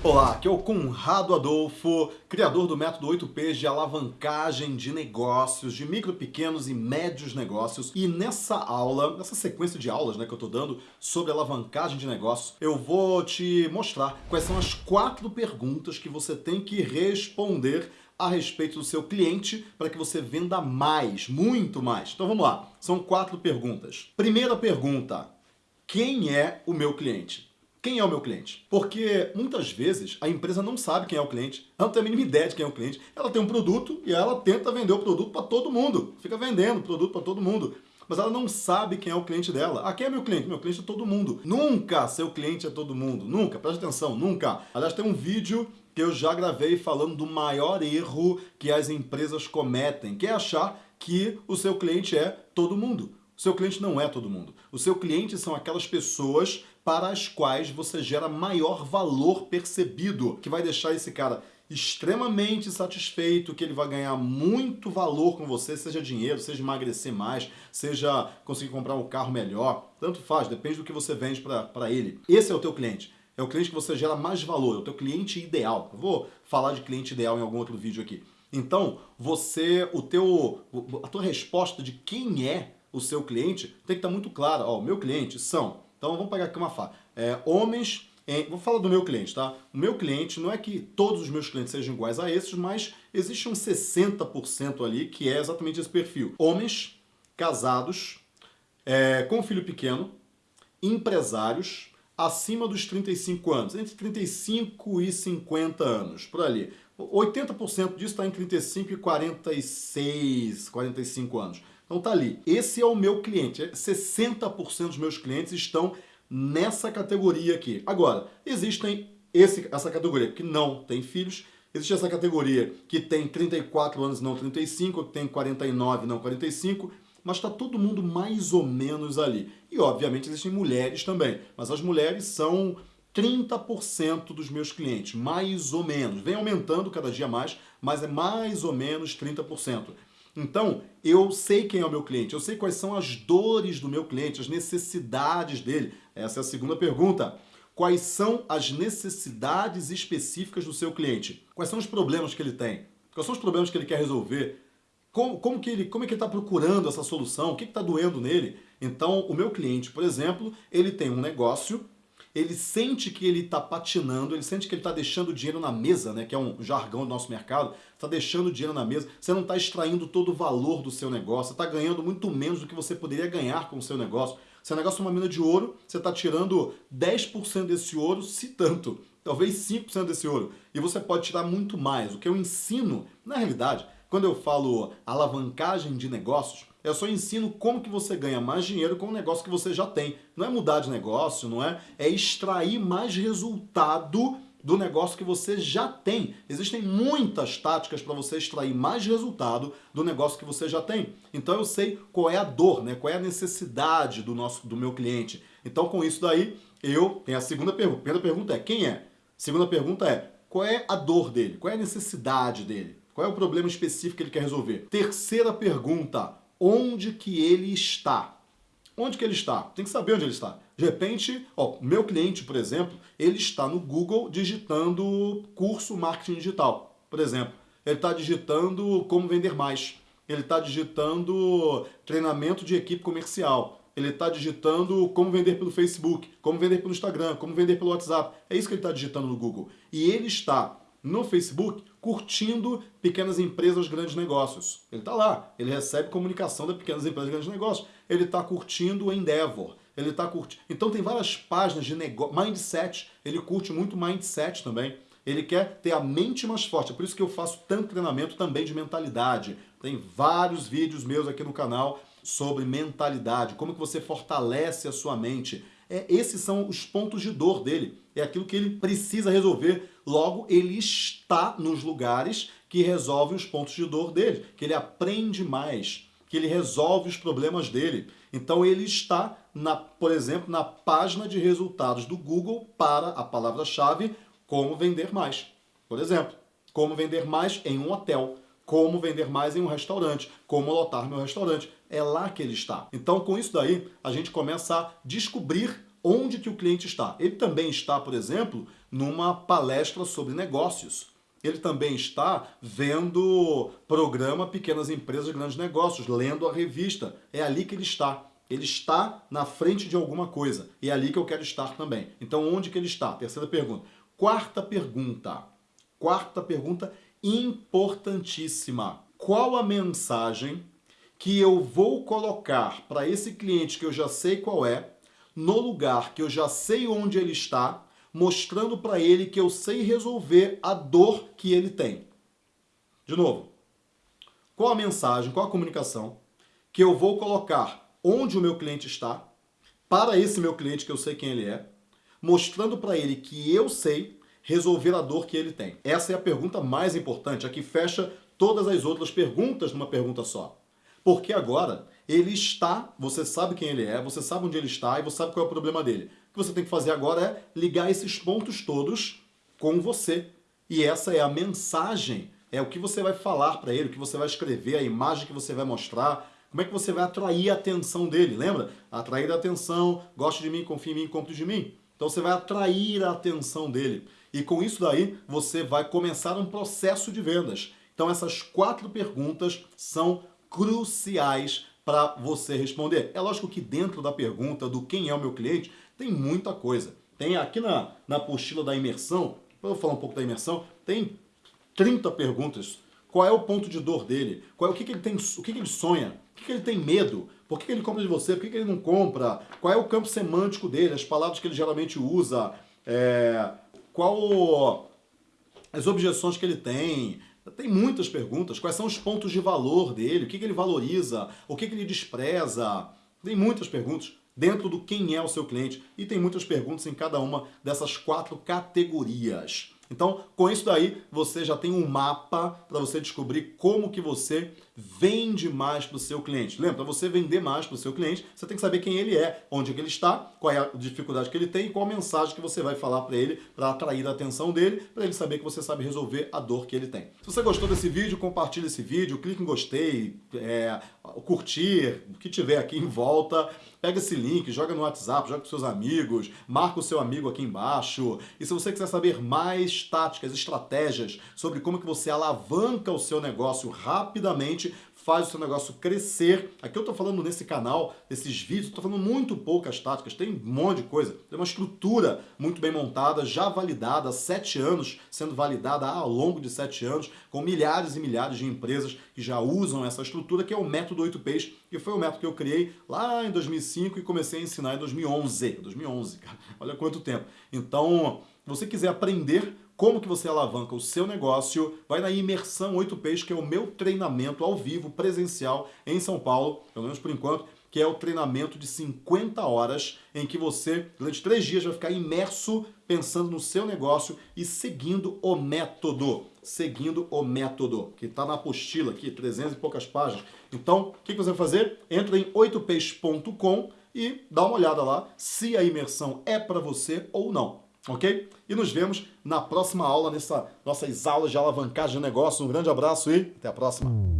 Olá, aqui é o Conrado Adolfo, criador do método 8Ps de alavancagem de negócios, de micro, pequenos e médios negócios. E nessa aula, nessa sequência de aulas né, que eu estou dando sobre alavancagem de negócios, eu vou te mostrar quais são as quatro perguntas que você tem que responder a respeito do seu cliente para que você venda mais, muito mais. Então vamos lá, são quatro perguntas. Primeira pergunta, quem é o meu cliente? Quem é o meu cliente? Porque muitas vezes a empresa não sabe quem é o cliente, ela não tem a mínima ideia de quem é o cliente, ela tem um produto e ela tenta vender o produto para todo mundo, fica vendendo produto para todo mundo mas ela não sabe quem é o cliente dela. Ah, quem é meu cliente? Meu cliente é todo mundo. Nunca seu cliente é todo mundo. Nunca. Preste atenção, nunca. Aliás, tem um vídeo que eu já gravei falando do maior erro que as empresas cometem, que é achar que o seu cliente é todo mundo. O seu cliente não é todo mundo. O seu cliente são aquelas pessoas para as quais você gera maior valor percebido, que vai deixar esse cara extremamente satisfeito, que ele vai ganhar muito valor com você, seja dinheiro, seja emagrecer mais, seja conseguir comprar um carro melhor, tanto faz, depende do que você vende para ele. Esse é o teu cliente. É o cliente que você gera mais valor, é o teu cliente ideal. Eu vou falar de cliente ideal em algum outro vídeo aqui. Então, você, o teu, a tua resposta de quem é o seu cliente tem que estar muito clara. Ó, o meu cliente são então vamos pegar aqui uma fala. É, homens, em, vou falar do meu cliente, tá? O meu cliente, não é que todos os meus clientes sejam iguais a esses, mas existe um 60% ali que é exatamente esse perfil. Homens, casados, é, com filho pequeno, empresários, acima dos 35 anos, entre 35 e 50 anos, por ali. 80% disso está em 35 e 46, 45 anos. Então tá ali. Esse é o meu cliente. 60% dos meus clientes estão nessa categoria aqui. Agora, existem esse, essa categoria que não tem filhos, existe essa categoria que tem 34 anos, não 35, que tem 49, não 45, mas está todo mundo mais ou menos ali. E, obviamente, existem mulheres também, mas as mulheres são 30% dos meus clientes, mais ou menos. Vem aumentando cada dia mais, mas é mais ou menos 30%. Então, eu sei quem é o meu cliente, eu sei quais são as dores do meu cliente, as necessidades dele. Essa é a segunda pergunta. Quais são as necessidades específicas do seu cliente? Quais são os problemas que ele tem? Quais são os problemas que ele quer resolver? Como, como, que ele, como é que está procurando essa solução? O que está doendo nele? Então, o meu cliente, por exemplo, ele tem um negócio ele sente que ele está patinando, ele sente que ele está deixando dinheiro na mesa, né, que é um jargão do nosso mercado, está deixando dinheiro na mesa, você não está extraindo todo o valor do seu negócio, está ganhando muito menos do que você poderia ganhar com o seu negócio. Seu negócio é uma mina de ouro, você está tirando 10% desse ouro, se tanto, talvez 5% desse ouro, e você pode tirar muito mais. O que eu ensino, na realidade, quando eu falo alavancagem de negócios, eu só ensino como que você ganha mais dinheiro com o negócio que você já tem. Não é mudar de negócio, não é? É extrair mais resultado do negócio que você já tem. Existem muitas táticas para você extrair mais resultado do negócio que você já tem. Então eu sei qual é a dor, né? qual é a necessidade do, nosso, do meu cliente. Então com isso daí, eu tenho a segunda pergunta. A primeira pergunta é quem é? A segunda pergunta é qual é a dor dele? Qual é a necessidade dele? Qual é o problema específico que ele quer resolver? Terceira pergunta, onde que ele está? Onde que ele está? Tem que saber onde ele está. De repente, ó, meu cliente, por exemplo, ele está no Google digitando curso marketing digital, por exemplo. Ele está digitando como vender mais. Ele está digitando treinamento de equipe comercial. Ele está digitando como vender pelo Facebook, como vender pelo Instagram, como vender pelo WhatsApp. É isso que ele está digitando no Google. E ele está no Facebook curtindo pequenas empresas, grandes negócios. Ele está lá, ele recebe comunicação das pequenas empresas, grandes negócios. Ele está curtindo o Endeavor, ele está curtindo... Então tem várias páginas de negócio, mindset, ele curte muito mindset também. Ele quer ter a mente mais forte, é por isso que eu faço tanto treinamento também de mentalidade. Tem vários vídeos meus aqui no canal sobre mentalidade, como que você fortalece a sua mente. É, esses são os pontos de dor dele, é aquilo que ele precisa resolver Logo, ele está nos lugares que resolvem os pontos de dor dele, que ele aprende mais, que ele resolve os problemas dele. Então ele está, na, por exemplo, na página de resultados do Google para a palavra-chave como vender mais. Por exemplo, como vender mais em um hotel, como vender mais em um restaurante, como lotar meu restaurante. É lá que ele está. Então com isso daí, a gente começa a descobrir onde que o cliente está. Ele também está, por exemplo, numa palestra sobre negócios. Ele também está vendo programa Pequenas Empresas, Grandes Negócios, lendo a revista. É ali que ele está. Ele está na frente de alguma coisa. E é ali que eu quero estar também. Então, onde que ele está? Terceira pergunta. Quarta pergunta. Quarta pergunta importantíssima. Qual a mensagem que eu vou colocar para esse cliente que eu já sei qual é, no lugar que eu já sei onde ele está, mostrando para ele que eu sei resolver a dor que ele tem. De novo, qual a mensagem, qual a comunicação que eu vou colocar onde o meu cliente está, para esse meu cliente que eu sei quem ele é, mostrando para ele que eu sei resolver a dor que ele tem. Essa é a pergunta mais importante, a que fecha todas as outras perguntas numa pergunta só. Porque agora ele está, você sabe quem ele é, você sabe onde ele está e você sabe qual é o problema dele. O que você tem que fazer agora é ligar esses pontos todos com você. E essa é a mensagem, é o que você vai falar para ele, o que você vai escrever, a imagem que você vai mostrar, como é que você vai atrair a atenção dele, lembra? Atrair a atenção, goste de mim, confie em mim, compre de mim. Então você vai atrair a atenção dele. E com isso daí, você vai começar um processo de vendas. Então essas quatro perguntas são cruciais para você responder. É lógico que dentro da pergunta do quem é o meu cliente, tem muita coisa. Tem aqui na, na apostila da imersão, vou falar um pouco da imersão, tem 30 perguntas. Qual é o ponto de dor dele? Qual é, o que, que ele tem, o que, que ele sonha? O que, que ele tem medo? Por que, que ele compra de você? Por que, que ele não compra? Qual é o campo semântico dele? As palavras que ele geralmente usa? É, qual as objeções que ele tem? Tem muitas perguntas. Quais são os pontos de valor dele? O que, que ele valoriza? O que, que ele despreza? Tem muitas perguntas dentro do quem é o seu cliente e tem muitas perguntas em cada uma dessas quatro categorias. Então, com isso daí, você já tem um mapa para você descobrir como que você vende mais para o seu cliente. Lembra, para você vender mais para o seu cliente, você tem que saber quem ele é, onde é que ele está, qual é a dificuldade que ele tem e qual a mensagem que você vai falar para ele para atrair a atenção dele, para ele saber que você sabe resolver a dor que ele tem. Se você gostou desse vídeo, compartilhe esse vídeo, clique em gostei, é, curtir, o que tiver aqui em volta. Pega esse link, joga no WhatsApp, joga com seus amigos, marca o seu amigo aqui embaixo. E se você quiser saber mais táticas, estratégias sobre como que você alavanca o seu negócio rapidamente, faz o seu negócio crescer. Aqui eu estou falando nesse canal, nesses vídeos, estou falando muito poucas táticas, tem um monte de coisa. Tem uma estrutura muito bem montada, já validada, há sete anos, sendo validada ao longo de sete anos, com milhares e milhares de empresas que já usam essa estrutura, que é o método 8Ps, que foi o método que eu criei lá em 2005 e comecei a ensinar em 2011. 2011, cara, olha quanto tempo. Então, se você quiser aprender como que você alavanca o seu negócio, vai na Imersão 8Ps, que é o meu treinamento ao vivo, presencial, em São Paulo, pelo menos por enquanto, que é o treinamento de 50 horas, em que você, durante três dias, vai ficar imerso pensando no seu negócio e seguindo o método. Seguindo o método, que está na apostila aqui, 300 e poucas páginas. Então, o que, que você vai fazer? Entra em 8ps.com e dá uma olhada lá se a imersão é para você ou não ok? E nos vemos na próxima aula, nessa nossas aulas de alavancagem de negócio. Um grande abraço e até a próxima.